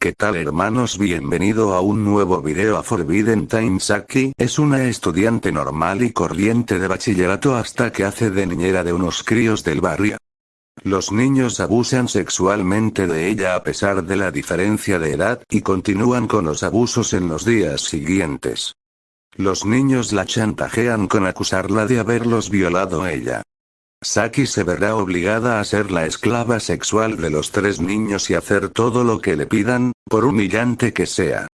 ¿Qué tal hermanos? Bienvenido a un nuevo video a Forbidden Time Saki es una estudiante normal y corriente de bachillerato hasta que hace de niñera de unos críos del barrio. Los niños abusan sexualmente de ella a pesar de la diferencia de edad y continúan con los abusos en los días siguientes. Los niños la chantajean con acusarla de haberlos violado ella. Saki se verá obligada a ser la esclava sexual de los tres niños y hacer todo lo que le pidan, por humillante que sea.